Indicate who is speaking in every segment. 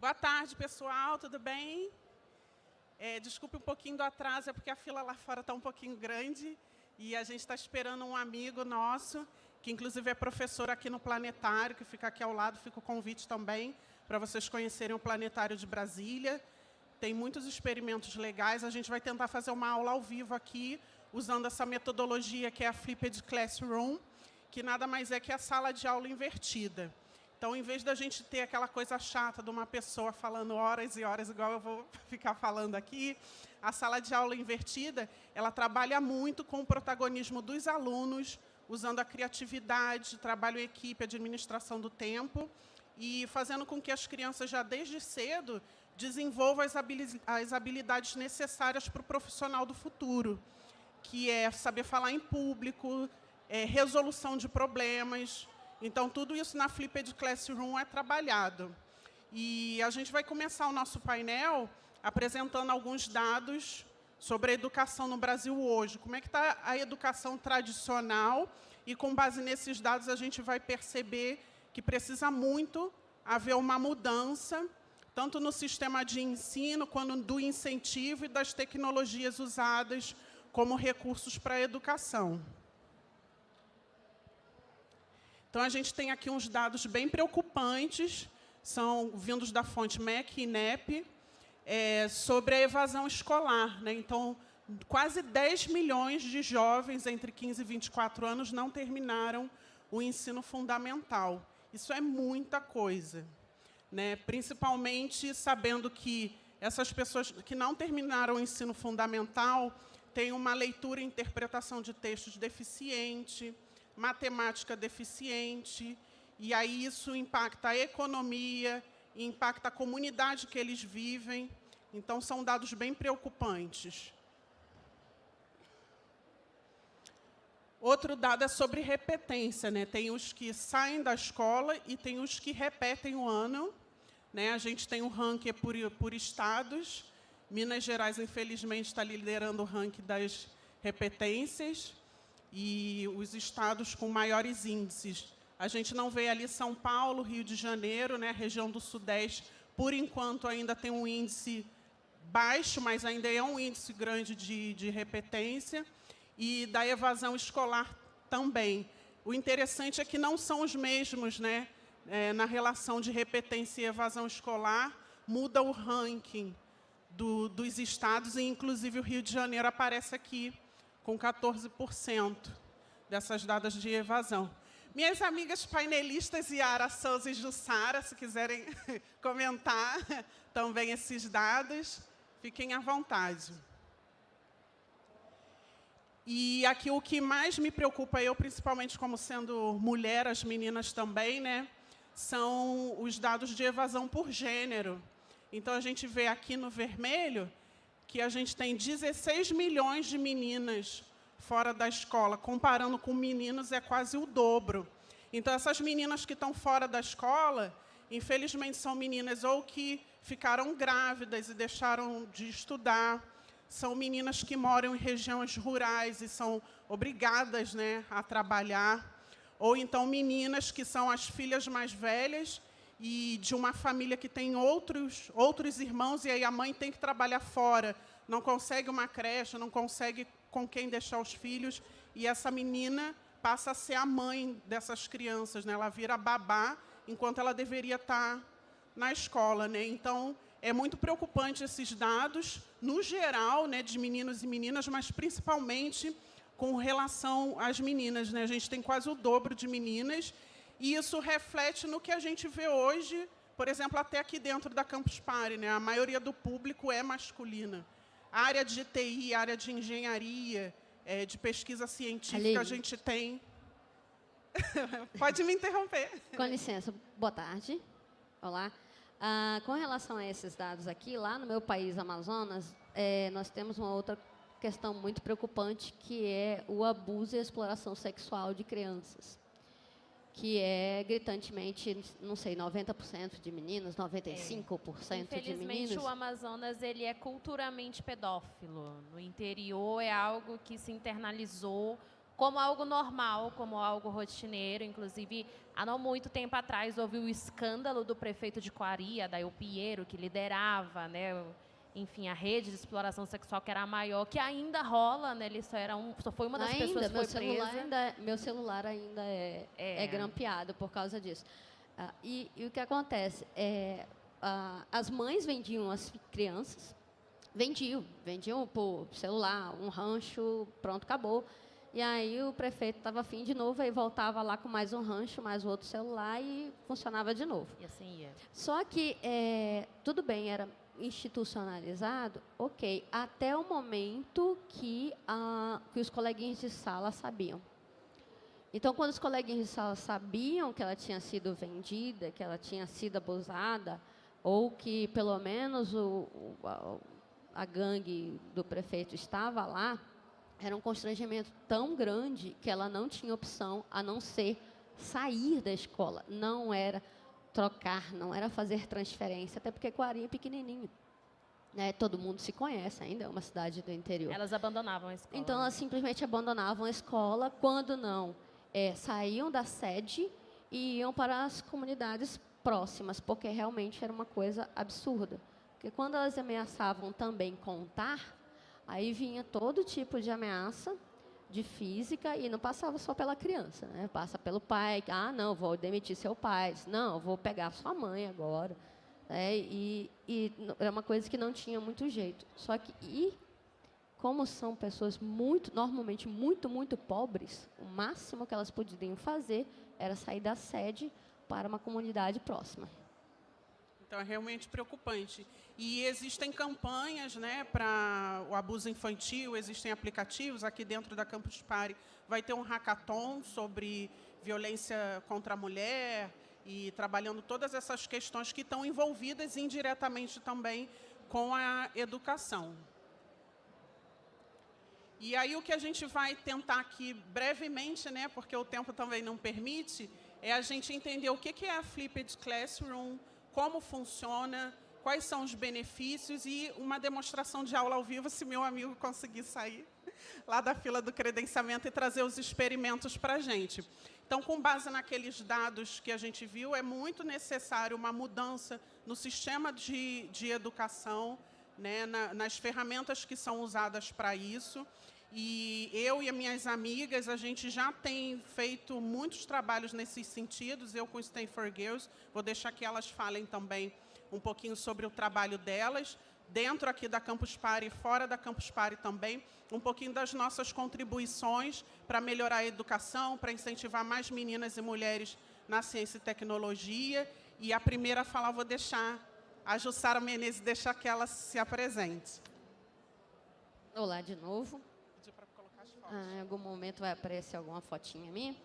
Speaker 1: Boa tarde, pessoal, tudo bem? É, desculpe um pouquinho do atraso, é porque a fila lá fora está um pouquinho grande e a gente está esperando um amigo nosso, que inclusive é professor aqui no Planetário, que fica aqui ao lado, fica o convite também para vocês conhecerem o Planetário de Brasília. Tem muitos experimentos legais, a gente vai tentar fazer uma aula ao vivo aqui, usando essa metodologia que é a Flipped Classroom, que nada mais é que a sala de aula invertida. Então, em vez da gente ter aquela coisa chata de uma pessoa falando horas e horas, igual eu vou ficar falando aqui, a sala de aula invertida, ela trabalha muito com o protagonismo dos alunos, usando a criatividade, trabalho em equipe, administração do tempo, e fazendo com que as crianças, já desde cedo, desenvolvam as habilidades necessárias para o profissional do futuro, que é saber falar em público, é, resolução de problemas, então, tudo isso na Flipped Classroom é trabalhado. E a gente vai começar o nosso painel apresentando alguns dados sobre a educação no Brasil hoje. Como é que está a educação tradicional? E, com base nesses dados, a gente vai perceber que precisa muito haver uma mudança, tanto no sistema de ensino, quanto do incentivo e das tecnologias usadas como recursos para a educação. Então, a gente tem aqui uns dados bem preocupantes, são vindos da fonte MEC e INEP, é, sobre a evasão escolar. Né? Então, quase 10 milhões de jovens entre 15 e 24 anos não terminaram o ensino fundamental. Isso é muita coisa. Né? Principalmente sabendo que essas pessoas que não terminaram o ensino fundamental têm uma leitura e interpretação de textos deficiente, matemática deficiente, e aí isso impacta a economia, impacta a comunidade que eles vivem. Então, são dados bem preocupantes. Outro dado é sobre repetência. Né? Tem os que saem da escola e tem os que repetem o ano. Né? A gente tem o ranking por, por estados. Minas Gerais, infelizmente, está liderando o ranking das repetências e os estados com maiores índices. A gente não vê ali São Paulo, Rio de Janeiro, né, região do Sudeste, por enquanto ainda tem um índice baixo, mas ainda é um índice grande de, de repetência, e da evasão escolar também. O interessante é que não são os mesmos né, é, na relação de repetência e evasão escolar, muda o ranking do, dos estados, e inclusive o Rio de Janeiro aparece aqui com 14% dessas dadas de evasão. Minhas amigas painelistas Yara Souza e Jussara, se quiserem comentar também esses dados, fiquem à vontade. E aqui o que mais me preocupa, eu principalmente como sendo mulher, as meninas também, né, são os dados de evasão por gênero. Então, a gente vê aqui no vermelho que a gente tem 16 milhões de meninas fora da escola, comparando com meninos, é quase o dobro. Então, essas meninas que estão fora da escola, infelizmente, são meninas ou que ficaram grávidas e deixaram de estudar, são meninas que moram em regiões rurais e são obrigadas né, a trabalhar, ou então meninas que são as filhas mais velhas e de uma família que tem outros, outros irmãos, e aí a mãe tem que trabalhar fora, não consegue uma creche, não consegue com quem deixar os filhos, e essa menina passa a ser a mãe dessas crianças, né? ela vira babá, enquanto ela deveria estar na escola. Né? Então, é muito preocupante esses dados, no geral, né, de meninos e meninas, mas principalmente com relação às meninas. Né? A gente tem quase o dobro de meninas, e isso reflete no que a gente vê hoje, por exemplo, até aqui dentro da Campus Party. Né? A maioria do público é masculina. A área de TI, área de engenharia, é, de pesquisa científica, Aline. a gente tem... Pode me interromper.
Speaker 2: Com licença. Boa tarde. Olá. Ah, com relação a esses dados aqui, lá no meu país, Amazonas, é, nós temos uma outra questão muito preocupante, que é o abuso e a exploração sexual de crianças que é gritantemente, não sei, 90% de meninas, 95% é. de meninos.
Speaker 3: o Amazonas ele é culturalmente pedófilo. No interior é algo que se internalizou como algo normal, como algo rotineiro. Inclusive, há não muito tempo atrás, houve o escândalo do prefeito de Coari, Adail Pinheiro, que liderava, né, enfim, a rede de exploração sexual que era a maior, que ainda rola, né? Ele só era um, só foi uma das
Speaker 2: ainda,
Speaker 3: pessoas que
Speaker 2: meu
Speaker 3: foi
Speaker 2: celular
Speaker 3: presa.
Speaker 2: Ainda, é, meu celular ainda é, é.
Speaker 3: É.
Speaker 2: grampeado por causa disso. Ah, e, e o que acontece? É, ah, as mães vendiam as crianças, vendiam, vendiam por celular, um rancho, pronto, acabou. E aí o prefeito estava afim de novo, aí voltava lá com mais um rancho, mais outro celular e funcionava de novo.
Speaker 3: E assim ia.
Speaker 2: Só que, é, tudo bem, era institucionalizado, ok, até o momento que, a, que os coleguinhas de sala sabiam. Então, quando os coleguinhas de sala sabiam que ela tinha sido vendida, que ela tinha sido abusada, ou que, pelo menos, o, o- a gangue do prefeito estava lá, era um constrangimento tão grande que ela não tinha opção a não ser sair da escola. Não era trocar, não era fazer transferência, até porque Coari é pequenininho. Né? Todo mundo se conhece ainda, é uma cidade do interior.
Speaker 3: Elas abandonavam a escola.
Speaker 2: Então, elas simplesmente abandonavam a escola, quando não, eh, saíam da sede e iam para as comunidades próximas, porque realmente era uma coisa absurda. Porque quando elas ameaçavam também contar, aí vinha todo tipo de ameaça de física e não passava só pela criança, né? Passa pelo pai, ah, não, vou demitir seu pai, não, vou pegar sua mãe agora. né? e, e era uma coisa que não tinha muito jeito. Só que, e como são pessoas muito, normalmente muito, muito pobres, o máximo que elas podiam fazer era sair da sede para uma comunidade próxima.
Speaker 1: Então é realmente preocupante. E existem campanhas né, para o abuso infantil, existem aplicativos. Aqui dentro da Campus Party vai ter um hackathon sobre violência contra a mulher e trabalhando todas essas questões que estão envolvidas indiretamente também com a educação. E aí o que a gente vai tentar aqui brevemente, né, porque o tempo também não permite, é a gente entender o que é a Flipped Classroom, como funciona, quais são os benefícios e uma demonstração de aula ao vivo, se meu amigo conseguir sair lá da fila do credenciamento e trazer os experimentos para a gente. Então, com base naqueles dados que a gente viu, é muito necessário uma mudança no sistema de, de educação, né, na, nas ferramentas que são usadas para isso. E eu e as minhas amigas, a gente já tem feito muitos trabalhos nesses sentidos, eu com o Stanford Girls, vou deixar que elas falem também um pouquinho sobre o trabalho delas, dentro aqui da Campus Party e fora da Campus Party também, um pouquinho das nossas contribuições para melhorar a educação, para incentivar mais meninas e mulheres na ciência e tecnologia. E a primeira a falar, vou deixar a Jussara Menezes, deixar que ela se apresente.
Speaker 2: Olá de novo.
Speaker 1: Pedir para colocar as fotos.
Speaker 2: Ah, em algum momento vai aparecer alguma fotinha minha.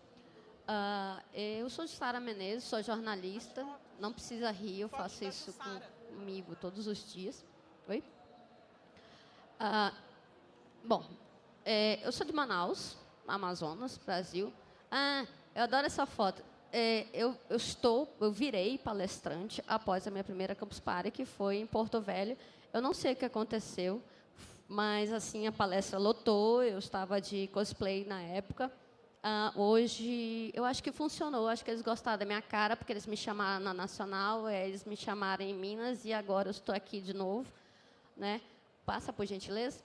Speaker 2: Ah, eu sou Sara Menezes, sou jornalista. Não precisa rir, eu faço isso comigo todos os dias. Oi? Ah, bom, é, eu sou de Manaus, Amazonas, Brasil. Ah, eu adoro essa foto. É, eu, eu estou, eu virei palestrante após a minha primeira Campus Party, que foi em Porto Velho. Eu não sei o que aconteceu, mas assim a palestra lotou. Eu estava de cosplay na época. Ah, hoje, eu acho que funcionou. Acho que eles gostaram da minha cara, porque eles me chamaram na Nacional, eh, eles me chamaram em Minas e agora eu estou aqui de novo. Né? Passa, por gentileza.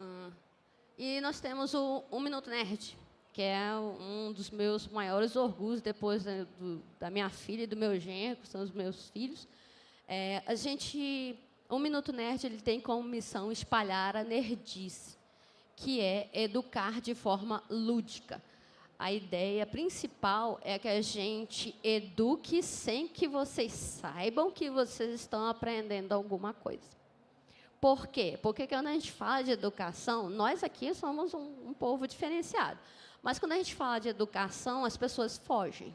Speaker 2: Ah, e nós temos o Um Minuto Nerd, que é um dos meus maiores orgulhos depois da, do- da minha filha e do meu genro, que são os meus filhos. É, a gente, o Minuto Nerd, ele tem como missão espalhar a nerdice, que é educar de forma lúdica. A ideia principal é que a gente eduque sem que vocês saibam que vocês estão aprendendo alguma coisa. Por quê? Porque quando a gente fala de educação, nós aqui somos um, um povo diferenciado. Mas quando a gente fala de educação, as pessoas fogem.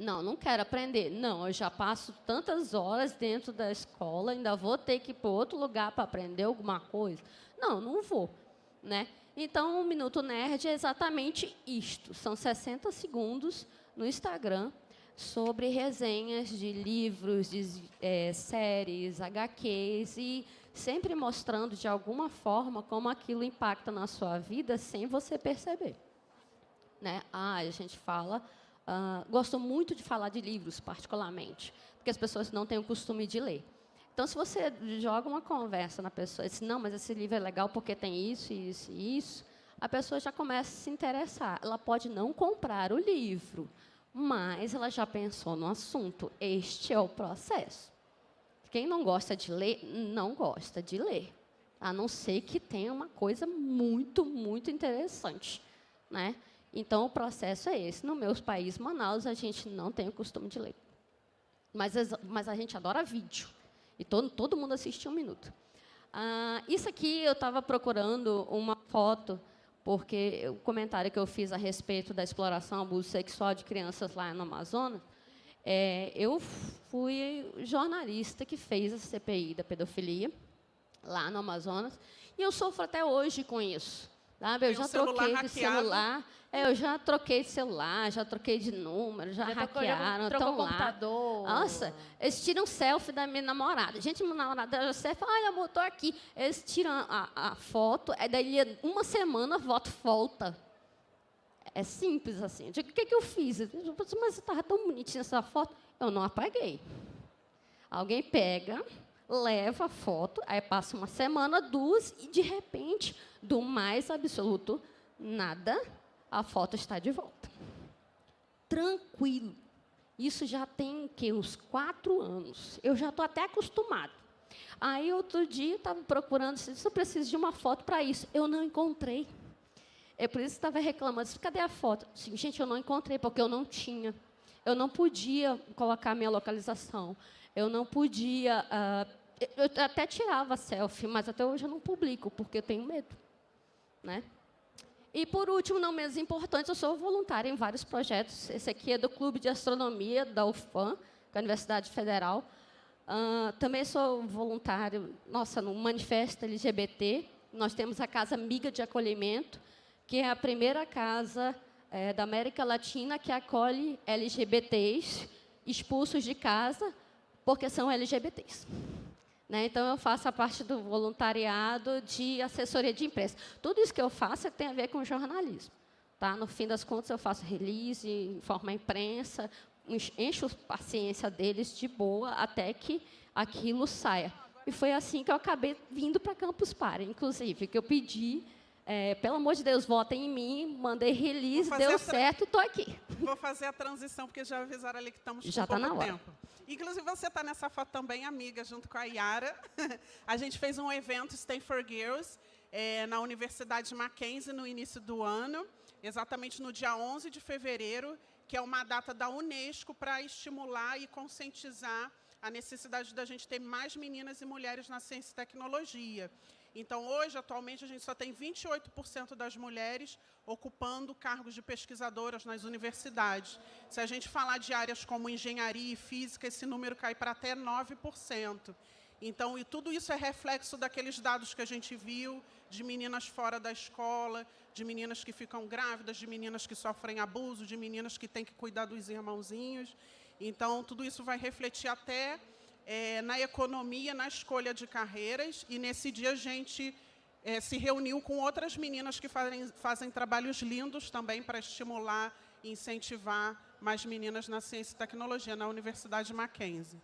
Speaker 2: Não, não quero aprender. Não, eu já passo tantas horas dentro da escola, ainda vou ter que ir para outro lugar para aprender alguma coisa. Não, não vou. Né? Então, o Minuto Nerd é exatamente isto. São 60 segundos no Instagram sobre resenhas de livros, de eh, séries, HQs e sempre mostrando de alguma forma como aquilo impacta na sua vida sem você perceber. Né? Ah, a gente fala, uh, gosto muito de falar de livros, particularmente, porque as pessoas não têm o costume de ler. Então, se você joga uma conversa na pessoa diz, não, mas esse livro é legal porque tem isso, isso e isso, a pessoa já começa a se interessar. Ela pode não comprar o livro, mas ela já pensou no assunto. Este é o processo. Quem não gosta de ler, não gosta de ler. A não ser que tenha uma coisa muito, muito interessante. Né? Então, o processo é esse. No meu país, Manaus, a gente não tem o costume de ler. Mas, mas a gente adora vídeo. E todo, todo mundo assiste um minuto. Ah, isso aqui, eu estava procurando uma foto, porque o comentário que eu fiz a respeito da exploração, abuso sexual de crianças lá no Amazonas, é, eu fui jornalista que fez a CPI da pedofilia lá no Amazonas, e eu sofro até hoje com isso. Sabe? Eu já troquei de celular. É, eu já troquei de celular, já troquei de número, já, já hackearam, estão lá.
Speaker 3: computador.
Speaker 2: Nossa, eles tiram selfie da minha namorada. Gente, minha namorada já fala, olha, amor, estou aqui. Eles tiram a, a foto, é daí uma semana a foto volta. É simples assim. Eu digo, o que, que eu fiz? Eu digo, mas estava tão bonitinha essa foto. Eu não apaguei. Alguém pega, leva a foto, aí passa uma semana, duas, e de repente, do mais absoluto nada, a foto está de volta. Tranquilo. Isso já tem que uns quatro anos. Eu já estou até acostumado. Aí outro dia estava procurando, se eu preciso de uma foto para isso. Eu não encontrei. É por isso que estava reclamando. Cadê a foto? Sim, gente, eu não encontrei porque eu não tinha. Eu não podia colocar minha localização. Eu não podia. Uh, eu até tirava selfie, mas até hoje eu não publico porque eu tenho medo, né? E por último, não menos importante, eu sou voluntária em vários projetos. Esse aqui é do Clube de Astronomia da UFAM, da é Universidade Federal. Uh, também sou voluntário, nossa, no Manifesto LGBT. Nós temos a Casa Amiga de Acolhimento, que é a primeira casa é, da América Latina que acolhe LGBTs expulsos de casa porque são LGBTs. Né? Então, eu faço a parte do voluntariado de assessoria de imprensa. Tudo isso que eu faço tem a ver com jornalismo. Tá? No fim das contas, eu faço release, informo a imprensa, encho a paciência deles de boa até que aquilo saia. E foi assim que eu acabei vindo para Campus Party, inclusive, que eu pedi é, pelo amor de Deus, votem em mim, mandei release, deu certo, estou aqui.
Speaker 1: Vou fazer a transição, porque já avisaram ali que estamos
Speaker 2: já com tá pouco na hora. tempo.
Speaker 1: Inclusive, você está nessa foto também, amiga, junto com a Yara. a gente fez um evento Stay for Girls é, na Universidade Mackenzie no início do ano, exatamente no dia 11 de fevereiro, que é uma data da Unesco para estimular e conscientizar a necessidade da gente ter mais meninas e mulheres na ciência e tecnologia. Então, hoje, atualmente, a gente só tem 28% das mulheres ocupando cargos de pesquisadoras nas universidades. Se a gente falar de áreas como engenharia e física, esse número cai para até 9%. Então, e tudo isso é reflexo daqueles dados que a gente viu de meninas fora da escola, de meninas que ficam grávidas, de meninas que sofrem abuso, de meninas que têm que cuidar dos irmãozinhos. Então, tudo isso vai refletir até é, na economia, na escolha de carreiras, e nesse dia a gente é, se reuniu com outras meninas que fazem, fazem trabalhos lindos também para estimular e incentivar mais meninas na ciência e tecnologia, na Universidade Mackenzie.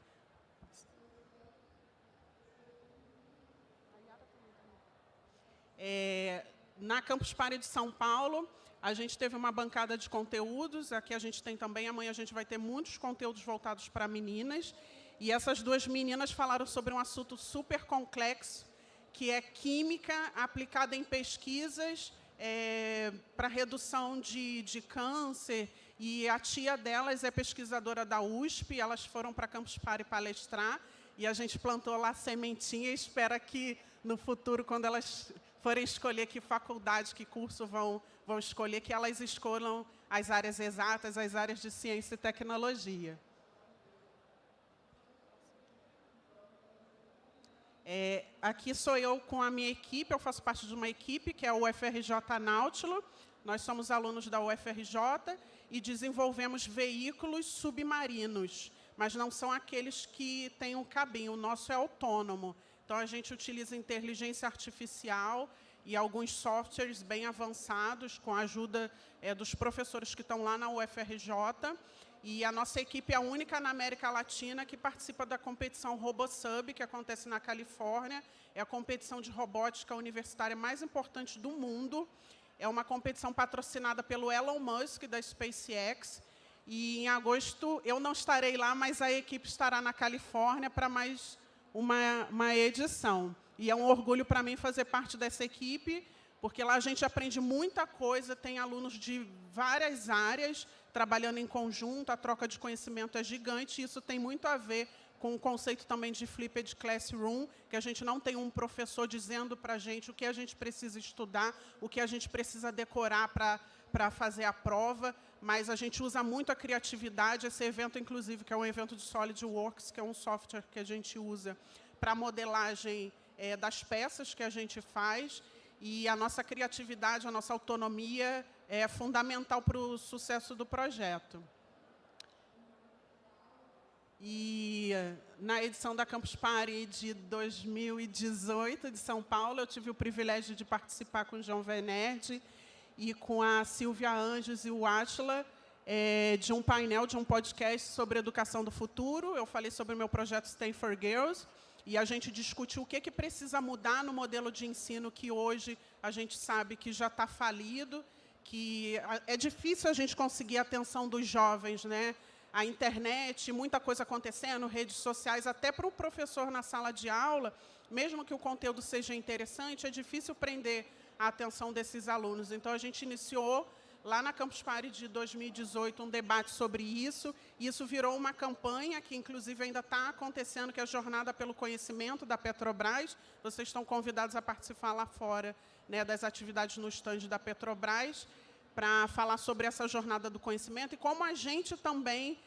Speaker 1: É, na Campus Party de São Paulo, a gente teve uma bancada de conteúdos, aqui a gente tem também, amanhã a gente vai ter muitos conteúdos voltados para meninas, e essas duas meninas falaram sobre um assunto super complexo, que é química aplicada em pesquisas é, para redução de, de câncer. E a tia delas é pesquisadora da USP, elas foram para Campus Party palestrar, e a gente plantou lá sementinha e espera que, no futuro, quando elas forem escolher que faculdade, que curso vão, vão escolher, que elas escolham as áreas exatas, as áreas de ciência e tecnologia. É, aqui sou eu com a minha equipe, eu faço parte de uma equipe que é o UFRJ Náutilo. Nós somos alunos da UFRJ e desenvolvemos veículos submarinos, mas não são aqueles que têm um cabinho, o nosso é autônomo. Então, a gente utiliza inteligência artificial e alguns softwares bem avançados, com a ajuda é, dos professores que estão lá na UFRJ. E a nossa equipe é a única na América Latina que participa da competição RoboSub, que acontece na Califórnia. É a competição de robótica universitária mais importante do mundo. É uma competição patrocinada pelo Elon Musk, da SpaceX. E em agosto eu não estarei lá, mas a equipe estará na Califórnia para mais uma, uma edição. E é um orgulho para mim fazer parte dessa equipe, porque lá a gente aprende muita coisa, tem alunos de várias áreas trabalhando em conjunto, a troca de conhecimento é gigante, e isso tem muito a ver com o conceito também de flipped classroom, que a gente não tem um professor dizendo para a gente o que a gente precisa estudar, o que a gente precisa decorar para fazer a prova, mas a gente usa muito a criatividade, esse evento, inclusive, que é um evento de SolidWorks, que é um software que a gente usa para modelagem é, das peças que a gente faz, e a nossa criatividade, a nossa autonomia é fundamental para o sucesso do projeto. E na edição da Campus Party de 2018 de São Paulo, eu tive o privilégio de participar com o João Venerde e com a Silvia Anjos e o Atila é, de um painel, de um podcast sobre educação do futuro. Eu falei sobre o meu projeto Stanford Girls, e a gente discutiu o que, que precisa mudar no modelo de ensino que hoje a gente sabe que já está falido, que é difícil a gente conseguir a atenção dos jovens, né? A internet, muita coisa acontecendo, redes sociais, até para o professor na sala de aula, mesmo que o conteúdo seja interessante, é difícil prender a atenção desses alunos. Então, a gente iniciou lá na Campus Party de 2018 um debate sobre isso, isso virou uma campanha que, inclusive, ainda está acontecendo, que é a Jornada pelo Conhecimento da Petrobras. Vocês estão convidados a participar lá fora né, das atividades no estande da Petrobras, para falar sobre essa jornada do conhecimento e como a gente também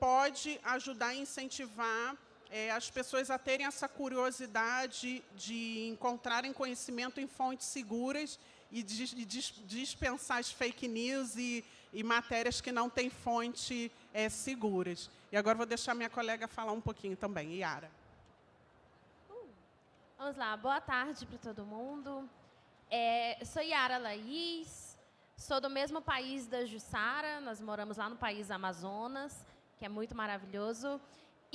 Speaker 1: pode ajudar a incentivar é, as pessoas a terem essa curiosidade de encontrarem conhecimento em fontes seguras e dispensar as fake news e, e matérias que não têm fonte é, seguras. E agora vou deixar minha colega falar um pouquinho também, Yara.
Speaker 3: Uh, vamos lá, boa tarde para todo mundo. É, sou Yara Laís, sou do mesmo país da Jussara, nós moramos lá no país Amazonas, que é muito maravilhoso.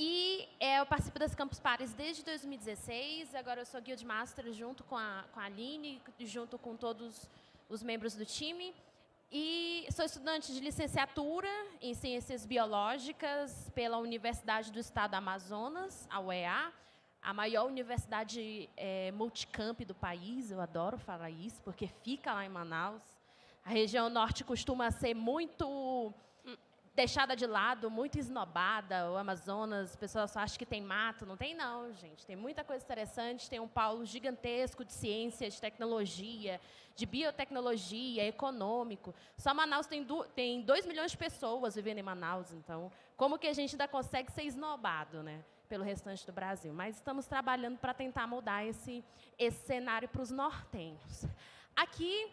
Speaker 3: E é, eu participo das Campus Pares desde 2016, agora eu sou Guild Master junto com a, com a Aline, junto com todos os membros do time. E sou estudante de licenciatura em Ciências Biológicas pela Universidade do Estado do Amazonas, a UEA, a maior universidade é, multicamp do país, eu adoro falar isso, porque fica lá em Manaus. A região norte costuma ser muito deixada de lado, muito esnobada, o Amazonas, as pessoas só acham que tem mato, não tem não, gente. Tem muita coisa interessante, tem um polo gigantesco de ciência, de tecnologia, de biotecnologia, econômico. Só Manaus tem, do, tem 2 milhões de pessoas vivendo em Manaus, então, como que a gente ainda consegue ser esnobado, né? pelo restante do Brasil. Mas estamos trabalhando para tentar mudar esse, esse cenário para os nortenhos. Aqui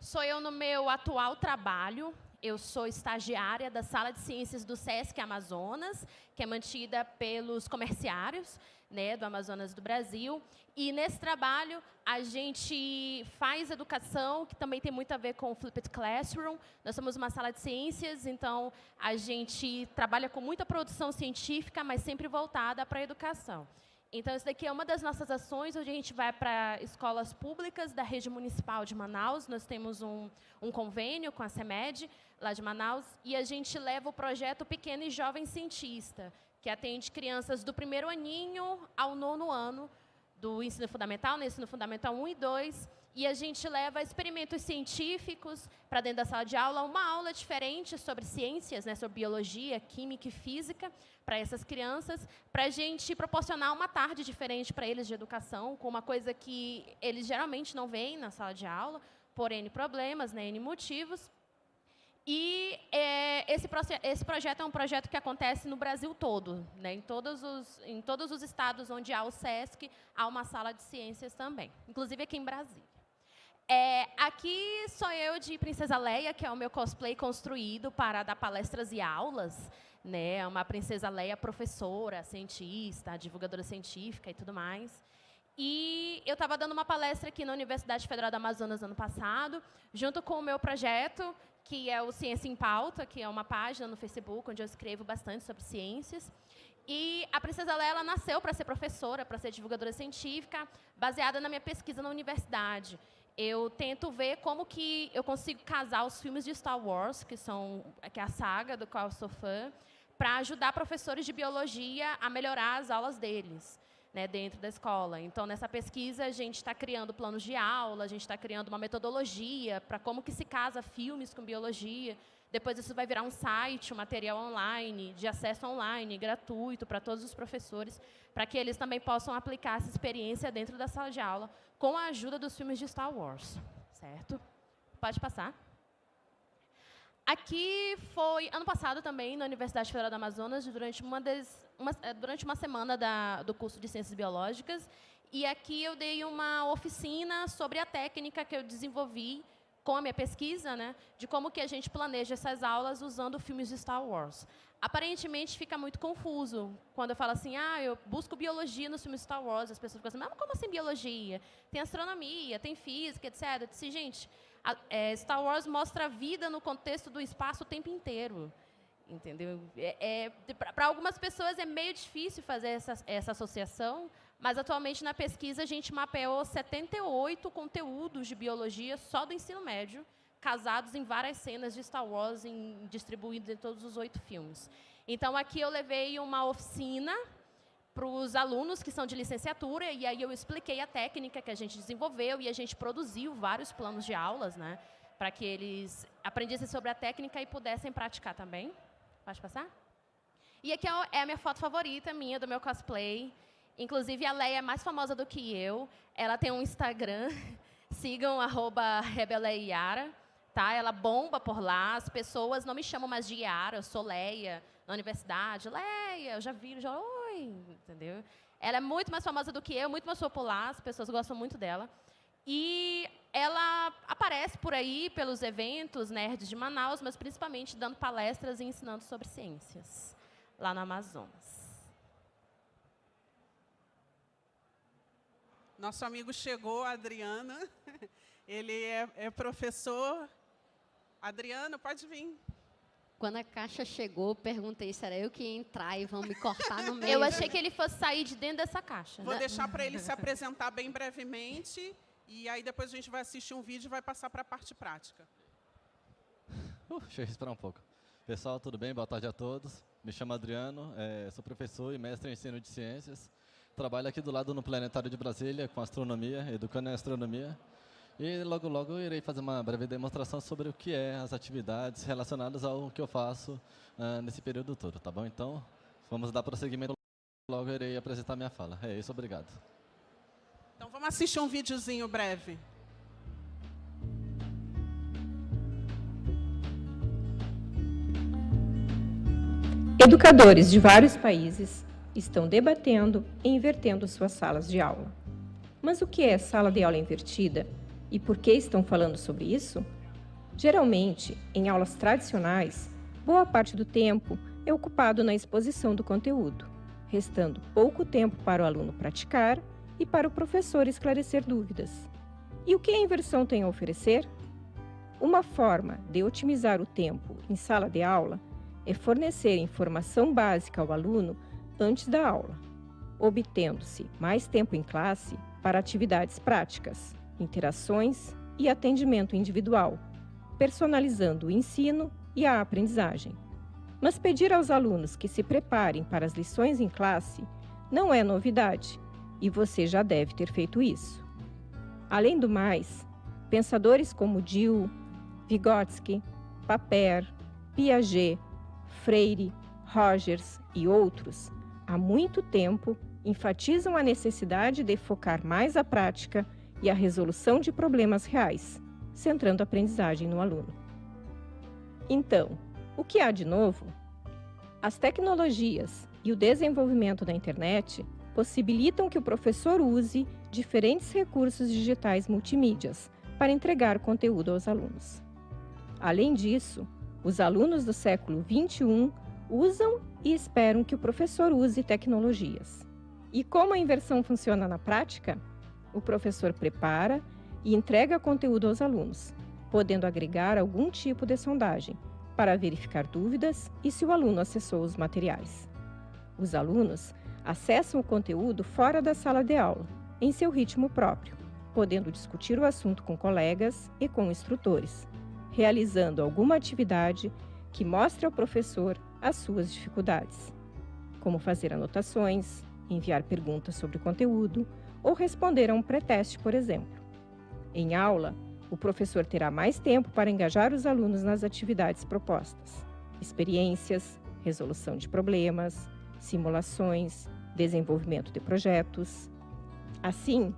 Speaker 3: sou eu no meu atual trabalho, eu sou estagiária da Sala de Ciências do SESC Amazonas, que é mantida pelos comerciários né, do Amazonas do Brasil. E nesse trabalho, a gente faz educação, que também tem muito a ver com o Flipped Classroom. Nós somos uma sala de ciências, então a gente trabalha com muita produção científica, mas sempre voltada para a educação. Então, isso daqui é uma das nossas ações, onde a gente vai para escolas públicas da rede municipal de Manaus. Nós temos um, um convênio com a CEMED, lá de Manaus, e a gente leva o projeto Pequeno e Jovem Cientista, que atende crianças do primeiro aninho ao nono ano do ensino fundamental, no ensino fundamental 1 e 2, e a gente leva experimentos científicos para dentro da sala de aula, uma aula diferente sobre ciências, né, sobre biologia, química e física, para essas crianças, para a gente proporcionar uma tarde diferente para eles de educação, com uma coisa que eles geralmente não veem na sala de aula, por N problemas, né, N motivos. E é, esse, esse, projeto é um projeto que acontece no Brasil todo. Né? Em, todos os, em todos os estados onde há o SESC, há uma sala de ciências também, inclusive aqui em Brasília. É, aqui sou eu de Princesa Leia, que é o meu cosplay construído para dar palestras e aulas. Né? Uma Princesa Leia professora, cientista, divulgadora científica e tudo mais. E eu estava dando uma palestra aqui na Universidade Federal do Amazonas ano passado, junto com o meu projeto, que é o Ciência em Pauta, que é uma página no Facebook onde eu escrevo bastante sobre ciências. E a Princesa Lela nasceu para ser professora, para ser divulgadora científica, baseada na minha pesquisa na universidade. Eu tento ver como que eu consigo casar os filmes de Star Wars, que são que é a saga do qual eu sou fã, para ajudar professores de biologia a melhorar as aulas deles né, dentro da escola. Então, nessa pesquisa, a gente está criando planos de aula, a gente está criando uma metodologia para como que se casa filmes com biologia. Depois isso vai virar um site, um material online, de acesso online, gratuito para todos os professores, para que eles também possam aplicar essa experiência dentro da sala de aula, com a ajuda dos filmes de Star Wars. Certo? Pode passar. Aqui foi, ano passado também, na Universidade Federal do Amazonas, durante uma, des, uma, eh, durante uma semana da, do curso de Ciências Biológicas, e aqui eu dei uma oficina sobre a técnica que eu desenvolvi com a minha pesquisa, né, de como que a gente planeja essas aulas usando filmes de Star Wars. Aparentemente fica muito confuso quando eu falo assim, ah, eu busco biologia nos filmes Star Wars, as pessoas ficam assim, mas como assim biologia? Tem astronomia, tem física, etc. Eu disse, gente, a, é, Star Wars mostra a vida no contexto do espaço o tempo inteiro. Entendeu? É, é Para algumas pessoas é meio difícil fazer essa, essa associação, mas atualmente na pesquisa a gente mapeou 78 conteúdos de biologia só do ensino médio, casados em várias cenas de Star Wars, em, distribuídos em todos os oito filmes. Então, aqui eu levei uma oficina para os alunos que são de licenciatura, e aí eu expliquei a técnica que a gente desenvolveu e a gente produziu vários planos de aulas, né, para que eles aprendessem sobre a técnica e pudessem praticar também. Pode passar? E aqui é, é a minha foto favorita, minha, do meu cosplay. Inclusive, a Leia é mais famosa do que eu. Ela tem um Instagram, sigam, arroba Rebeleiara. Tá? Ela bomba por lá, as pessoas não me chamam mais de Yara, eu sou Leia, na universidade. Leia, eu já vi, já, entendeu? Ela é muito mais famosa do que eu, muito mais popular, as pessoas gostam muito dela. E ela aparece por aí pelos eventos nerds de Manaus, mas principalmente dando palestras e ensinando sobre ciências lá no Amazonas.
Speaker 1: Nosso amigo chegou, Adriana. Ele é, é professor. Adriano, pode vir.
Speaker 2: Quando a caixa chegou, perguntei se era eu que ia entrar e vão me cortar no meio.
Speaker 3: Eu achei que ele fosse sair de dentro dessa caixa.
Speaker 1: Vou né? deixar para ele se apresentar bem brevemente e aí depois a gente vai assistir um vídeo e vai passar para a parte prática.
Speaker 4: Uh, deixa eu respirar um pouco. Pessoal, tudo bem? Boa tarde a todos. Me chamo Adriano, é, sou professor e mestre em ensino de ciências. Trabalho aqui do lado no Planetário de Brasília com astronomia, educando em astronomia. E logo, logo irei fazer uma breve demonstração sobre o que é as atividades relacionadas ao que eu faço uh, nesse período todo, tá bom? Então, vamos dar prosseguimento. Logo irei apresentar minha fala. É isso, obrigado.
Speaker 1: Então, vamos assistir um videozinho breve.
Speaker 5: Educadores de vários países estão debatendo e invertendo suas salas de aula. Mas o que é sala de aula invertida e por que estão falando sobre isso? Geralmente, em aulas tradicionais, boa parte do tempo é ocupado na exposição do conteúdo, restando pouco tempo para o aluno praticar e para o professor esclarecer dúvidas. E o que a inversão tem a oferecer? Uma forma de otimizar o tempo em sala de aula é fornecer informação básica ao aluno antes da aula, obtendo-se mais tempo em classe para atividades práticas interações e atendimento individual, personalizando o ensino e a aprendizagem. Mas pedir aos alunos que se preparem para as lições em classe não é novidade, e você já deve ter feito isso. Além do mais, pensadores como Dill, Vygotsky, Paper, Piaget, Freire, Rogers e outros, há muito tempo enfatizam a necessidade de focar mais a prática e a resolução de problemas reais, centrando a aprendizagem no aluno. Então, o que há de novo? As tecnologias e o desenvolvimento da internet possibilitam que o professor use diferentes recursos digitais multimídias para entregar conteúdo aos alunos. Além disso, os alunos do século XXI usam e esperam que o professor use tecnologias. E como a inversão funciona na prática? O professor prepara e entrega conteúdo aos alunos, podendo agregar algum tipo de sondagem para verificar dúvidas e se o aluno acessou os materiais. Os alunos acessam o conteúdo fora da sala de aula, em seu ritmo próprio, podendo discutir o assunto com colegas e com instrutores, realizando alguma atividade que mostre ao professor as suas dificuldades, como fazer anotações, enviar perguntas sobre o conteúdo ou responder a um pré-teste, por exemplo. Em aula, o professor terá mais tempo para engajar os alunos nas atividades propostas, experiências, resolução de problemas, simulações, desenvolvimento de projetos. Assim,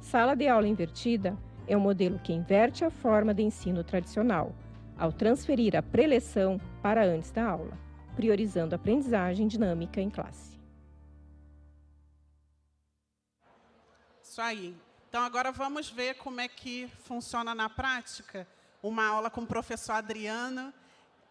Speaker 5: sala de aula invertida é um modelo que inverte a forma de ensino tradicional, ao transferir a preleção para antes da aula, priorizando a aprendizagem dinâmica em classe.
Speaker 1: Isso aí. Então, agora vamos ver como é que funciona na prática uma aula com o professor Adriano.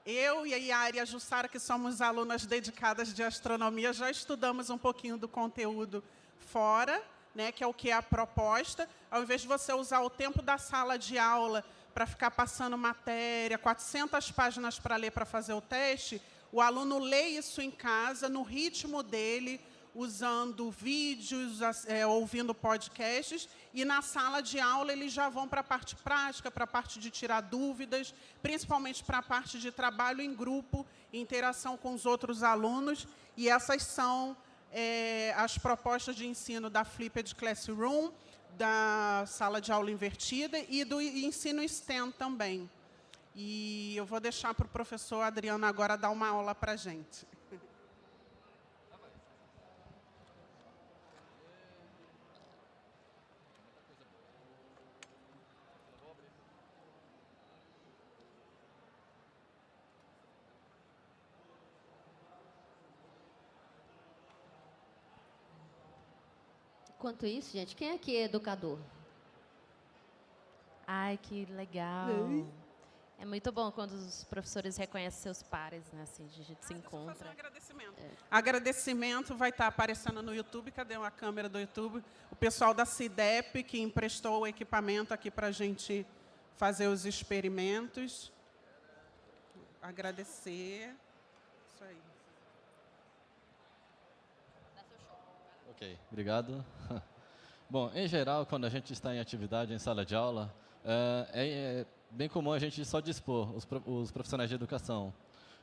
Speaker 1: Eu e a Yari e a Jussara, que somos alunas dedicadas de astronomia, já estudamos um pouquinho do conteúdo fora, né, que é o que é a proposta. Ao invés de você usar o tempo da sala de aula para ficar passando matéria, 400 páginas para ler para fazer o teste, o aluno lê isso em casa, no ritmo dele, usando vídeos, é, ouvindo podcasts, e na sala de aula eles já vão para a parte prática, para a parte de tirar dúvidas, principalmente para a parte de trabalho em grupo, interação com os outros alunos, e essas são é, as propostas de ensino da Flipped Classroom, da sala de aula invertida e do ensino STEM também. E eu vou deixar para o professor Adriano agora dar uma aula para a gente.
Speaker 2: Enquanto isso, gente, quem aqui é educador?
Speaker 3: Ai, que legal. É muito bom quando os professores reconhecem seus pares, né? Assim, a gente se encontra.
Speaker 1: Um agradecimento. É. agradecimento vai estar aparecendo no YouTube. Cadê a câmera do YouTube? O pessoal da CIDEP, que emprestou o equipamento aqui para a gente fazer os experimentos. Agradecer. Isso aí.
Speaker 4: Ok, obrigado. Bom, em geral, quando a gente está em atividade em sala de aula, é, é bem comum a gente só dispor, os, os profissionais de educação,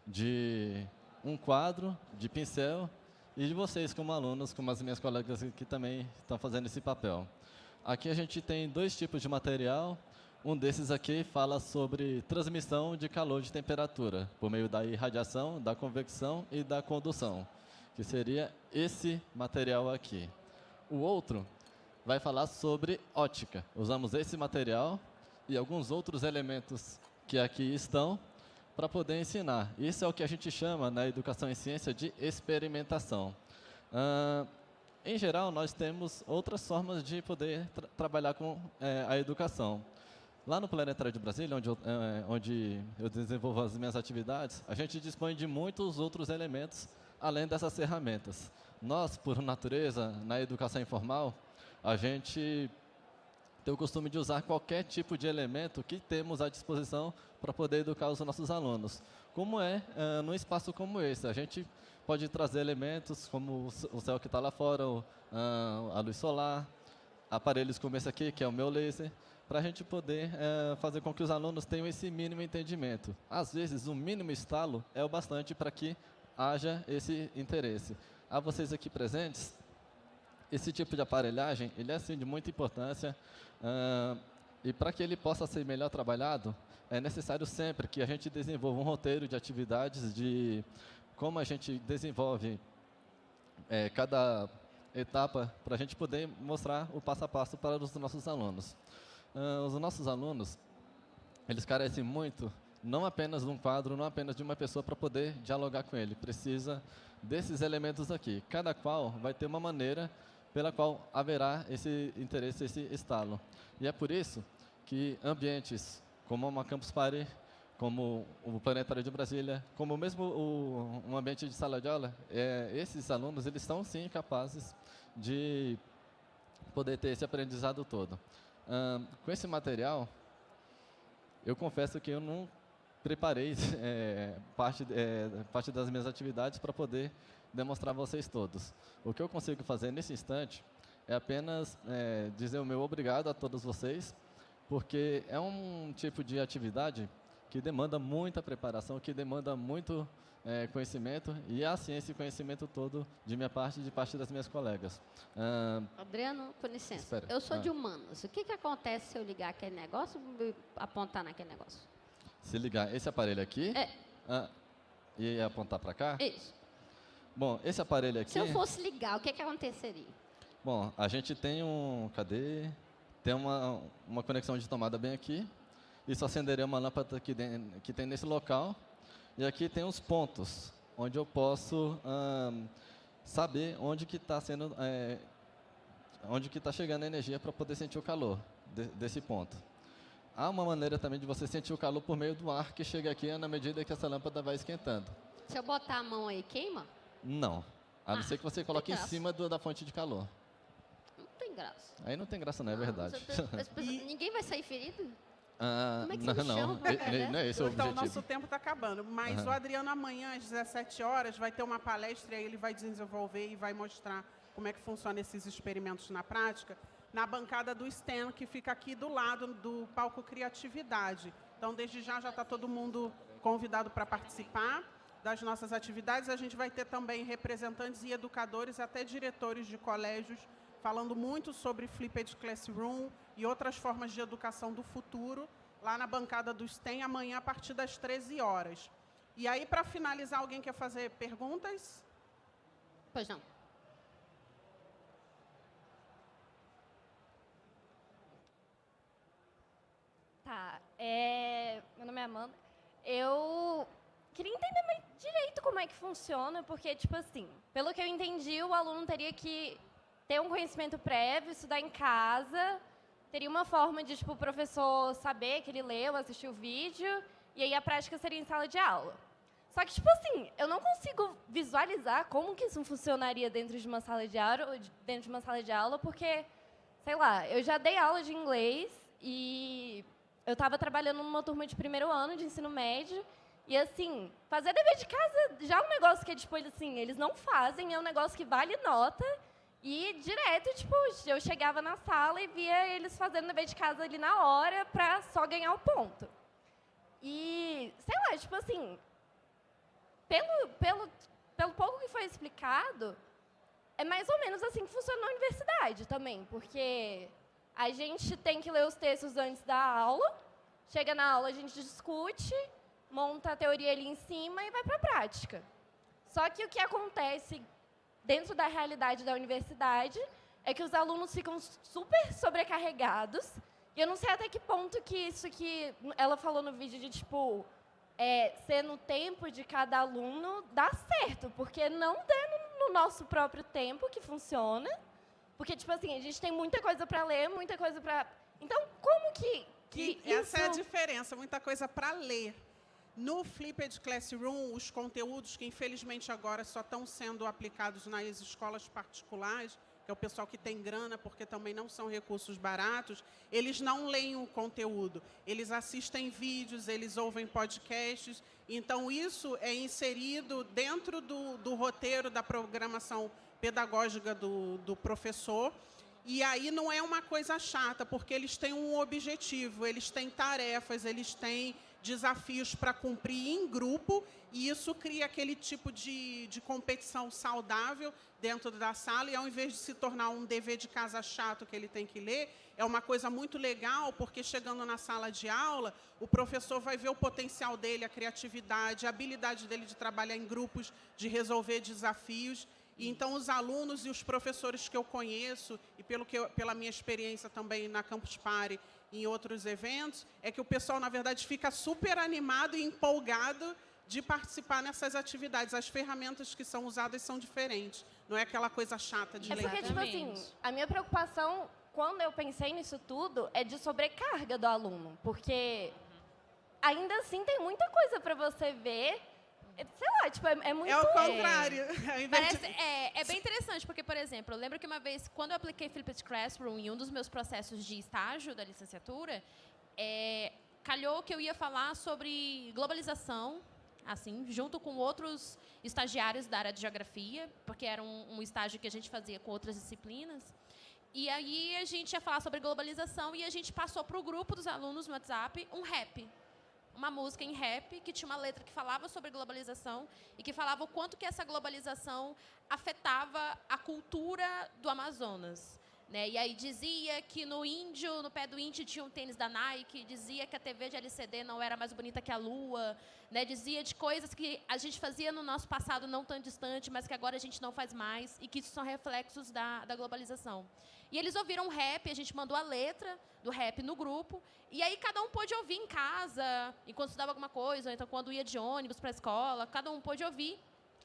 Speaker 4: de um quadro, de pincel, e de vocês como alunos, como as minhas colegas que também estão fazendo esse papel. Aqui a gente tem dois tipos de material. Um desses aqui fala sobre transmissão de calor de temperatura, por meio da irradiação, da convecção e da condução que seria esse material aqui. O outro vai falar sobre ótica. Usamos esse material e alguns outros elementos que aqui estão para poder ensinar. Isso é o que a gente chama na educação em ciência de experimentação. Em geral, nós temos outras formas de poder tra trabalhar com é, a educação. Lá no Planetário de Brasília, onde eu, é, onde eu desenvolvo as minhas atividades, a gente dispõe de muitos outros elementos além dessas ferramentas. Nós, por natureza, na educação informal, a gente tem o costume de usar qualquer tipo de elemento que temos à disposição para poder educar os nossos alunos. Como é uh, num espaço como esse? A gente pode trazer elementos como o céu que está lá fora, uh, a luz solar, aparelhos como esse aqui, que é o meu laser, para a gente poder uh, fazer com que os alunos tenham esse mínimo entendimento. Às vezes, um mínimo estalo é o bastante para que haja esse interesse. A vocês aqui presentes, esse tipo de aparelhagem, ele é assim, de muita importância, uh, e para que ele possa ser melhor trabalhado, é necessário sempre que a gente desenvolva um roteiro de atividades, de como a gente desenvolve é, cada etapa, para a gente poder mostrar o passo a passo para os nossos alunos. Uh, os nossos alunos, eles carecem muito não apenas de um quadro, não apenas de uma pessoa para poder dialogar com ele. Precisa desses elementos aqui. Cada qual vai ter uma maneira pela qual haverá esse interesse, esse estalo. E é por isso que ambientes como uma Campus Party, como o Planetário de Brasília, como mesmo o, um ambiente de sala de aula, é, esses alunos eles estão sim capazes de poder ter esse aprendizado todo. com esse material, eu confesso que eu não preparei é, parte, é, parte das minhas atividades para poder demonstrar a vocês todos. O que eu consigo fazer nesse instante é apenas é, dizer o meu obrigado a todos vocês, porque é um tipo de atividade que demanda muita preparação, que demanda muito é, conhecimento, e assim esse conhecimento todo de minha parte e de parte das minhas colegas.
Speaker 2: Ah, Adriano, com licença, espera. eu sou ah. de humanos. O que, que acontece se eu ligar aquele negócio e apontar naquele negócio?
Speaker 4: Se ligar esse aparelho aqui
Speaker 2: é.
Speaker 4: ah, e apontar para cá?
Speaker 2: Isso.
Speaker 4: Bom, esse aparelho aqui...
Speaker 2: Se eu fosse ligar, o que, que aconteceria?
Speaker 4: Bom, a gente tem um... Cadê? Tem uma, uma conexão de tomada bem aqui. Isso acenderia uma lâmpada que, que tem nesse local. E aqui tem os pontos, onde eu posso hum, saber onde que está sendo, é, onde que está chegando a energia para poder sentir o calor de, desse ponto. Há uma maneira também de você sentir o calor por meio do ar que chega aqui na medida que essa lâmpada vai esquentando.
Speaker 2: Se eu botar a mão aí, queima?
Speaker 4: Não. A não ah, ser que você coloque em cima do, da fonte de calor.
Speaker 2: Não tem graça.
Speaker 4: Aí não tem graça, não, é verdade.
Speaker 2: ninguém vai sair ferido?
Speaker 4: Ah, Como é que não, não, não é esse o
Speaker 1: Então, nosso tempo está acabando. Mas uhum. o Adriano, amanhã, às 17 horas, vai ter uma palestra e ele vai desenvolver e vai mostrar como é que funciona esses experimentos na prática, na bancada do STEM, que fica aqui do lado do palco Criatividade. Então, desde já, já está todo mundo convidado para participar das nossas atividades. A gente vai ter também representantes e educadores, até diretores de colégios, falando muito sobre Flipped Classroom, e outras formas de educação do futuro, lá na bancada do STEM, amanhã a partir das 13 horas. E aí, para finalizar, alguém quer fazer perguntas?
Speaker 2: Pois não.
Speaker 6: Tá. É... Meu nome é Amanda. Eu queria entender direito como é que funciona, porque, tipo assim, pelo que eu entendi, o aluno teria que ter um conhecimento prévio, estudar em casa, teria uma forma de tipo, o professor saber que ele leu, assistiu o vídeo, e aí a prática seria em sala de aula. Só que, tipo assim, eu não consigo visualizar como que isso funcionaria dentro de uma sala de aula, dentro de uma sala de aula, porque, sei lá, eu já dei aula de inglês e eu estava trabalhando numa turma de primeiro ano de ensino médio, e assim, fazer dever de casa já é um negócio que é, tipo, assim, eles não fazem, é um negócio que vale nota, e direto, tipo, eu chegava na sala e via eles fazendo dever de casa ali na hora para só ganhar o ponto. E, sei lá, tipo assim, pelo, pelo, pelo pouco que foi explicado, é mais ou menos assim que funciona na universidade também, porque a gente tem que ler os textos antes da aula, chega na aula, a gente discute, monta a teoria ali em cima e vai para a prática. Só que o que acontece dentro da realidade da universidade, é que os alunos ficam super sobrecarregados. E eu não sei até que ponto que isso que ela falou no vídeo de, tipo, é, ser no tempo de cada aluno dá certo, porque não dá no, no nosso próprio tempo que funciona. Porque, tipo assim, a gente tem muita coisa para ler, muita coisa para... Então, como que, que
Speaker 1: Essa isso... é a diferença, muita coisa para ler. No Flipped Classroom, os conteúdos que infelizmente agora só estão sendo aplicados nas escolas particulares, que é o pessoal que tem grana, porque também não são recursos baratos, eles não leem o conteúdo, eles assistem vídeos, eles ouvem podcasts, então isso é inserido dentro do, do roteiro da programação pedagógica do, do professor, e aí não é uma coisa chata, porque eles têm um objetivo, eles têm tarefas, eles têm desafios para cumprir em grupo, e isso cria aquele tipo de, de competição saudável dentro da sala, e ao invés de se tornar um dever de casa chato que ele tem que ler, é uma coisa muito legal, porque chegando na sala de aula, o professor vai ver o potencial dele, a criatividade, a habilidade dele de trabalhar em grupos, de resolver desafios, então, os alunos e os professores que eu conheço, e pelo que eu, pela minha experiência também na Campus Party em outros eventos, é que o pessoal, na verdade, fica super animado e empolgado de participar nessas atividades. As ferramentas que são usadas são diferentes. Não é aquela coisa chata de
Speaker 6: é
Speaker 1: ler.
Speaker 6: Porque, tipo assim, a minha preocupação, quando eu pensei nisso tudo, é de sobrecarga do aluno. Porque ainda assim tem muita coisa para você ver. Sei lá, tipo, é, é muito...
Speaker 1: É o contrário. É.
Speaker 3: Parece, é, é, bem interessante, porque, por exemplo, eu lembro que uma vez, quando eu apliquei Flipped Classroom em um dos meus processos de estágio da licenciatura, é, calhou que eu ia falar sobre globalização, assim, junto com outros estagiários da área de geografia, porque era um, um estágio que a gente fazia com outras disciplinas. E aí a gente ia falar sobre globalização e a gente passou para o grupo dos alunos no WhatsApp um rap. Uma música em rap que tinha uma letra que falava sobre globalização e que falava o quanto que essa globalização afetava a cultura do Amazonas. Né? E aí dizia que no índio, no pé do índio tinha um tênis da Nike, dizia que a TV de LCD não era mais bonita que a lua, né? dizia de coisas que a gente fazia no nosso passado não tão distante, mas que agora a gente não faz mais e que isso são reflexos da, da globalização. E eles ouviram rap, a gente mandou a letra do rap no grupo, e aí cada um pôde ouvir em casa, enquanto estudava alguma coisa, ou então quando ia de ônibus para a escola, cada um pôde ouvir.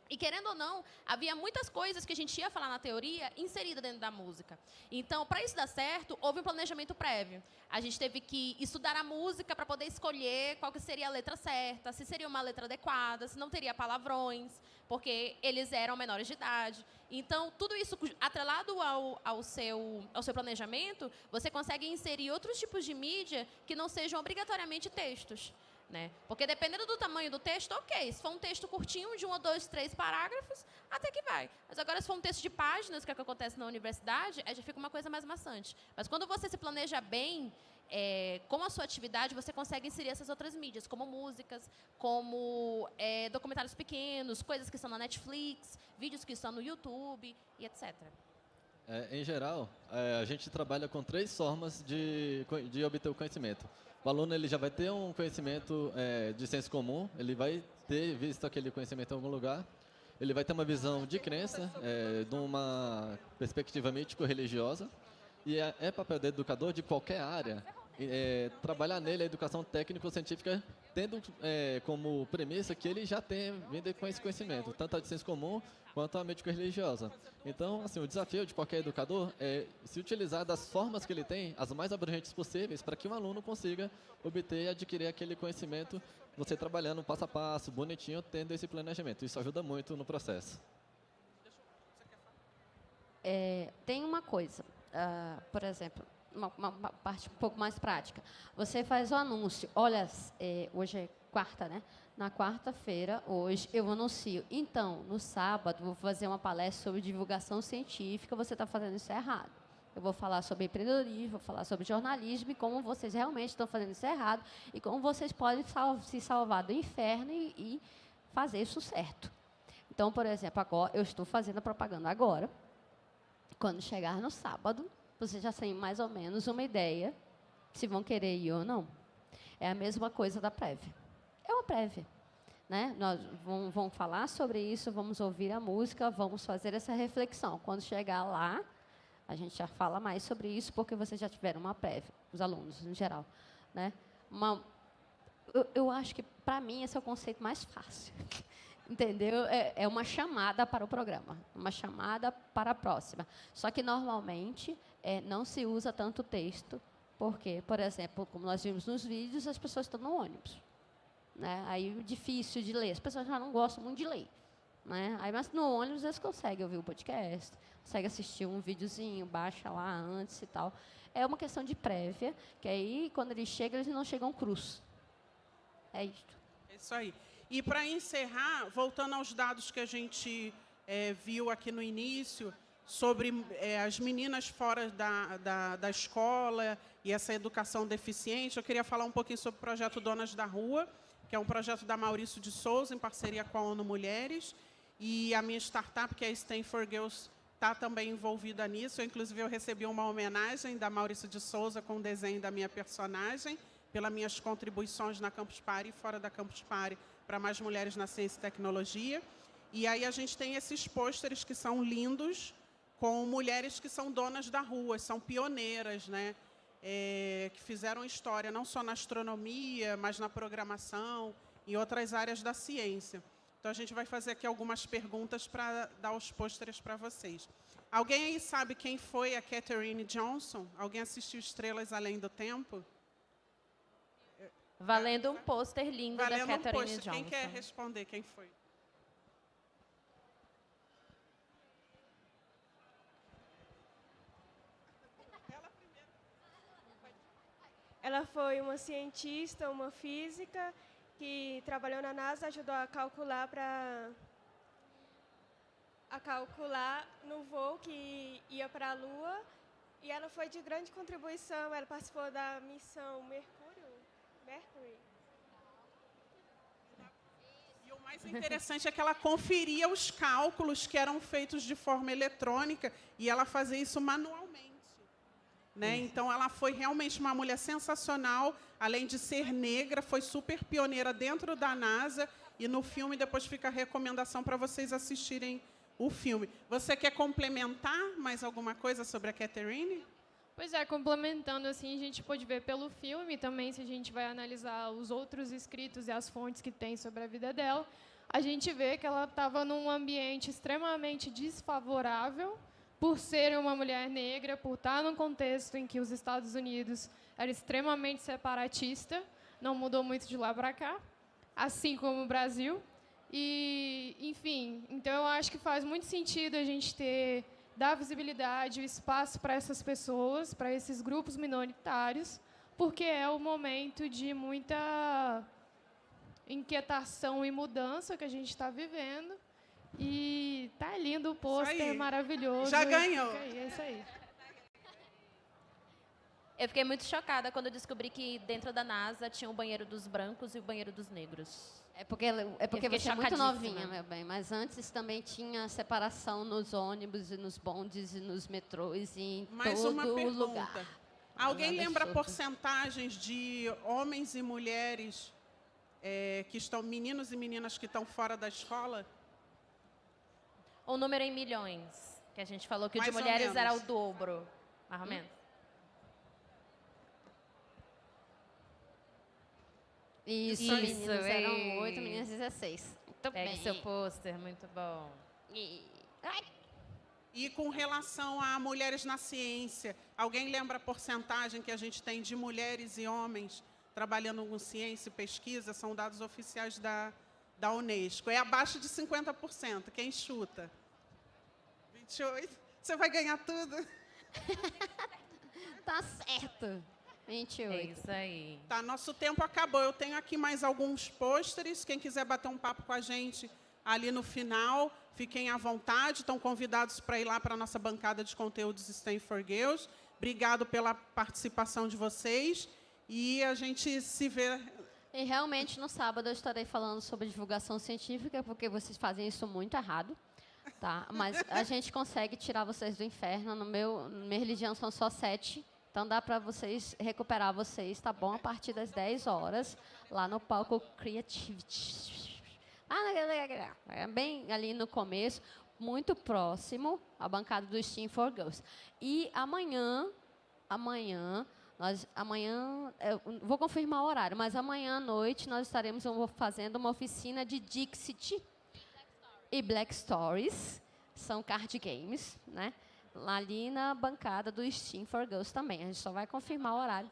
Speaker 3: E querendo ou não, havia muitas coisas que a gente ia falar na teoria inserida dentro da música. Então, para isso dar certo, houve um planejamento prévio. A gente teve que estudar a música para poder escolher qual que seria a letra certa, se seria uma letra adequada, se não teria palavrões, porque eles eram menores de idade. Então, tudo isso atrelado ao, ao, seu, ao seu planejamento, você consegue inserir outros tipos de mídia que não sejam obrigatoriamente textos. Né? Porque dependendo do tamanho do texto, ok. Se for um texto curtinho, de um ou dois, três parágrafos, até que vai. Mas agora, se for um texto de páginas, que é o que acontece na universidade, aí já fica uma coisa mais maçante. Mas quando você se planeja bem, é, com a sua atividade, você consegue inserir essas outras mídias, como músicas, como é, documentários pequenos, coisas que estão na Netflix, vídeos que estão no YouTube e etc.
Speaker 4: É, em geral, é, a gente trabalha com três formas de, de obter o conhecimento. O aluno ele já vai ter um conhecimento é, de senso comum, ele vai ter visto aquele conhecimento em algum lugar, ele vai ter uma visão de crença, é, de uma perspectiva mítico-religiosa, e é, é papel do educador de qualquer área é, trabalhar nele a educação técnico-científica, tendo é, como premissa que ele já tem vindo com esse conhecimento, tanto a de ciência comum quanto a médico-religiosa. Então, assim, o desafio de qualquer educador é se utilizar das formas que ele tem, as mais abrangentes possíveis, para que um aluno consiga obter e adquirir aquele conhecimento, você trabalhando passo a passo, bonitinho, tendo esse planejamento. Isso ajuda muito no processo.
Speaker 2: É, tem uma coisa, uh, por exemplo, uma, uma, parte um pouco mais prática. Você faz o anúncio. Olha, é, hoje é quarta, né? Na quarta-feira, hoje, eu anuncio. Então, no sábado, vou fazer uma palestra sobre divulgação científica. Você está fazendo isso errado. Eu vou falar sobre empreendedorismo, vou falar sobre jornalismo e como vocês realmente estão fazendo isso errado e como vocês podem sal se salvar do inferno e, e fazer isso certo. Então, por exemplo, agora eu estou fazendo a propaganda agora. Quando chegar no sábado, você já tem mais ou menos uma ideia se vão querer ir ou não. É a mesma coisa da prévia. É uma prévia. Né? Nós vamos, vamos falar sobre isso, vamos ouvir a música, vamos fazer essa reflexão. Quando chegar lá, a gente já fala mais sobre isso, porque vocês já tiveram uma prévia, os alunos em geral. Né? Uma, eu, eu acho que, para mim, esse é o conceito mais fácil. entendeu? É, é, uma chamada para o programa, uma chamada para a próxima. Só que, normalmente, é, não se usa tanto texto, porque, por exemplo, como nós vimos nos vídeos, as pessoas estão no ônibus. Né? Aí, difícil de ler. As pessoas já não gostam muito de ler. Né? Aí, mas no ônibus, eles conseguem ouvir o podcast, conseguem assistir um videozinho, baixa lá antes e tal. É uma questão de prévia, que aí, quando eles chegam, eles não chegam cruz. É isto.
Speaker 1: É isso aí. E para encerrar, voltando aos dados que a gente é, viu aqui no início, sobre é, as meninas fora da, da, da, escola e essa educação deficiente, eu queria falar um pouquinho sobre o projeto Donas da Rua, que é um projeto da Maurício de Souza, em parceria com a ONU Mulheres, e a minha startup, que é a Stanford Girls, está também envolvida nisso. Eu, inclusive, eu recebi uma homenagem da Maurício de Souza com o desenho da minha personagem, pelas minhas contribuições na Campus Party e fora da Campus Party para mais mulheres na ciência e tecnologia. E aí a gente tem esses pôsteres que são lindos, com mulheres que são donas da rua, são pioneiras, né? É, que fizeram história não só na astronomia, mas na programação e outras áreas da ciência. Então, a gente vai fazer aqui algumas perguntas para dar os pôsteres para vocês. Alguém aí sabe quem foi a Catherine Johnson? Alguém assistiu Estrelas Além do Tempo?
Speaker 3: Valendo um pôster lindo
Speaker 1: Valendo
Speaker 3: da
Speaker 1: um
Speaker 3: Catherine
Speaker 1: post.
Speaker 3: Johnson.
Speaker 1: Quem quer responder? Quem foi?
Speaker 7: Ela foi uma cientista, uma física, que trabalhou na NASA, ajudou a calcular para a calcular no voo que ia para a Lua. E ela foi de grande contribuição. Ela participou da missão Mercúrio. Mercury.
Speaker 1: E o mais interessante é que ela conferia os cálculos que eram feitos de forma eletrônica e ela fazia isso manualmente. Né? Então, ela foi realmente uma mulher sensacional, além de ser negra, foi super pioneira dentro da NASA. E no filme, depois fica a recomendação para vocês assistirem o filme. Você quer complementar mais alguma coisa sobre a Catherine?
Speaker 8: Pois é, complementando assim, a gente pode ver pelo filme também, se a gente vai analisar os outros escritos e as fontes que tem sobre a vida dela, a gente vê que ela estava num ambiente extremamente desfavorável por ser uma mulher negra, por estar num contexto em que os Estados Unidos era extremamente separatista, não mudou muito de lá para cá, assim como o Brasil. E, enfim, então eu acho que faz muito sentido a gente ter dar visibilidade, o espaço para essas pessoas, para esses grupos minoritários, porque é o momento de muita inquietação e mudança que a gente está vivendo. E tá lindo o pôster, maravilhoso.
Speaker 1: Já ganhou.
Speaker 8: É isso aí.
Speaker 3: Eu fiquei muito chocada quando eu descobri que dentro da NASA tinha o banheiro dos brancos e o banheiro dos negros.
Speaker 2: É porque, é porque você é muito novinha, meu bem. Mas antes também tinha separação nos ônibus e nos bondes e nos metrôs e em
Speaker 1: Mais
Speaker 2: todo
Speaker 1: uma pergunta.
Speaker 2: lugar.
Speaker 1: Alguém lembra
Speaker 2: solto.
Speaker 1: porcentagens de homens e mulheres é, que estão, meninos e meninas que estão fora da escola?
Speaker 3: O número em milhões, que a gente falou que o de
Speaker 1: Mais
Speaker 3: mulheres era o dobro, mais ou menos.
Speaker 2: Isso,
Speaker 3: Isso,
Speaker 2: meninos eram
Speaker 3: ei.
Speaker 2: 8, meninas 16. Muito
Speaker 3: Pegue
Speaker 2: bem.
Speaker 3: seu pôster, muito bom.
Speaker 2: E- Ai,
Speaker 1: E com relação a mulheres na ciência, alguém lembra a porcentagem que a gente tem de mulheres e homens trabalhando com ciência e pesquisa? São dados oficiais da, da Unesco. É abaixo de 50%. Quem chuta? 28? Você vai ganhar tudo?
Speaker 2: tá certo. 28.
Speaker 3: É isso aí.
Speaker 1: Tá, nosso tempo acabou. Eu tenho aqui mais alguns pôsteres. Quem quiser bater um papo com a gente ali no final, fiquem à vontade. Estão convidados para ir lá para a nossa bancada de conteúdos Stanford Girls. Obrigado pela participação de vocês. E a gente se vê.
Speaker 2: E realmente no sábado eu estarei falando sobre divulgação científica, porque vocês fazem isso muito errado. Tá? Mas a gente consegue tirar vocês do inferno. No meu, na minha religião são só sete. Então dá para vocês recuperar vocês, tá bom? A partir das 10 horas, lá no palco Creativity. Ah, é bem ali no começo, muito próximo à bancada do Steam for Girls. E amanhã, amanhã, nós, amanhã, vou confirmar o horário, mas amanhã à noite nós estaremos fazendo uma oficina de Dixit e Black Stories, são card games, né? Lá ali na bancada do Steam for Girls também. A gente só vai confirmar o horário.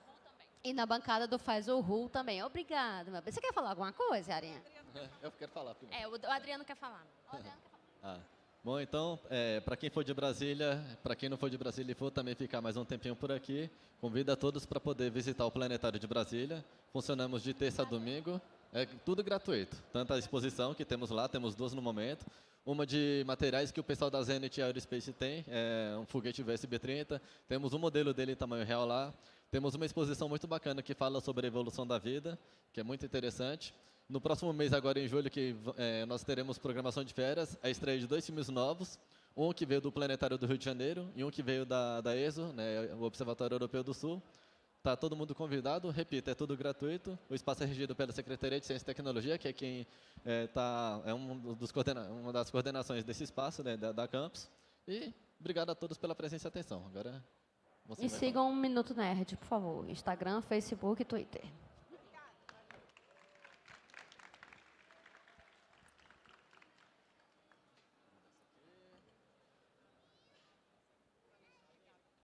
Speaker 2: E na bancada do Faz o Ru também. Obrigada, meu. Você quer falar alguma coisa, Arinha?
Speaker 4: Eu quero falar primeiro.
Speaker 3: É, o o Adriano quer falar.
Speaker 4: Ah, bom, então, para quem for de Brasília, para quem não for de Brasília e for também ficar mais um tempinho por aqui, convido a todos para poder visitar o Planetário de Brasília. Funcionamos de terça a domingo, é tudo gratuito. Tanto a exposição que temos lá, temos duas no momento. Uma de materiais que o pessoal da Zenit Aerospace tem, é um foguete VSB-30. Temos um modelo dele em tamanho real lá. Temos uma exposição muito bacana que fala sobre a evolução da vida, que é muito interessante. No próximo mês, agora em julho, que eh, nós teremos programação de férias, a estreia de dois filmes novos. Um que veio do Planetário do Rio de Janeiro e um que veio da, da ESO, né, o Observatório Europeu do Sul. Está todo mundo convidado, repito, é tudo gratuito. O espaço é regido pela Secretaria de Ciência e Tecnologia, que é quem é, tá, é um dos coordena uma das coordenações desse espaço, né, da, da campus. E obrigado a todos pela presença e atenção. Agora
Speaker 2: E sigam um Minuto Nerd, por favor. Instagram, Facebook e Twitter.